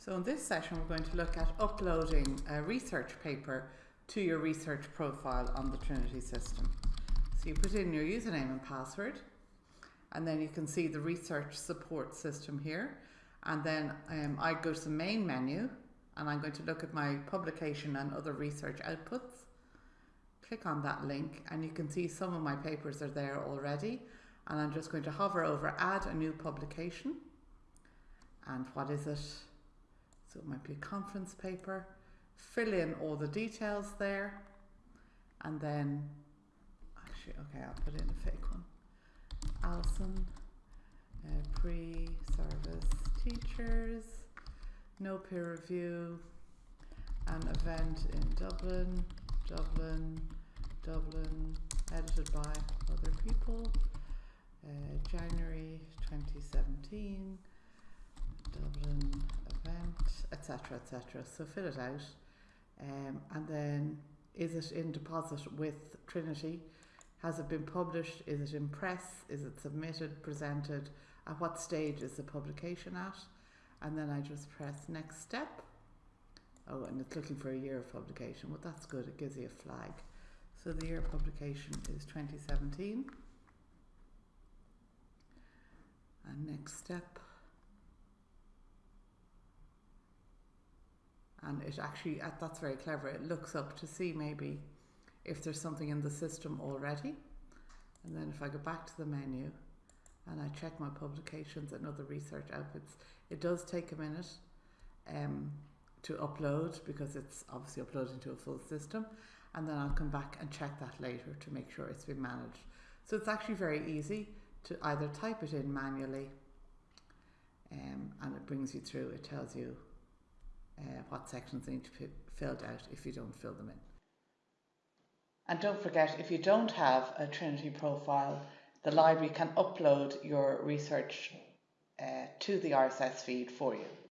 So in this session we're going to look at uploading a research paper to your research profile on the Trinity system. So you put in your username and password and then you can see the research support system here and then um, I go to the main menu and I'm going to look at my publication and other research outputs. Click on that link and you can see some of my papers are there already and I'm just going to hover over add a new publication and what is it? So it might be a conference paper. Fill in all the details there. And then, actually, okay, I'll put in a fake one. Alison, uh, pre-service teachers, no peer review, an event in Dublin, Dublin, Dublin, edited by other people, uh, January 2017, Dublin, etc so fill it out. Um, and then is it in deposit with Trinity? Has it been published? Is it in press? Is it submitted presented? At what stage is the publication at? And then I just press next step. Oh and it's looking for a year of publication well that's good. It gives you a flag. So the year of publication is 2017 and next step and it actually uh, that's very clever. It looks up to see maybe if there's something in the system already. And then if I go back to the menu and I check my publications and other research outputs it does take a minute um, to upload because it's obviously uploading to a full system. And then I'll come back and check that later to make sure it's been managed. So it's actually very easy to either type it in manually um, and it brings you through. It tells you uh, what sections need to be filled out if you don't fill them in. And don't forget, if you don't have a Trinity profile, the library can upload your research uh, to the RSS feed for you.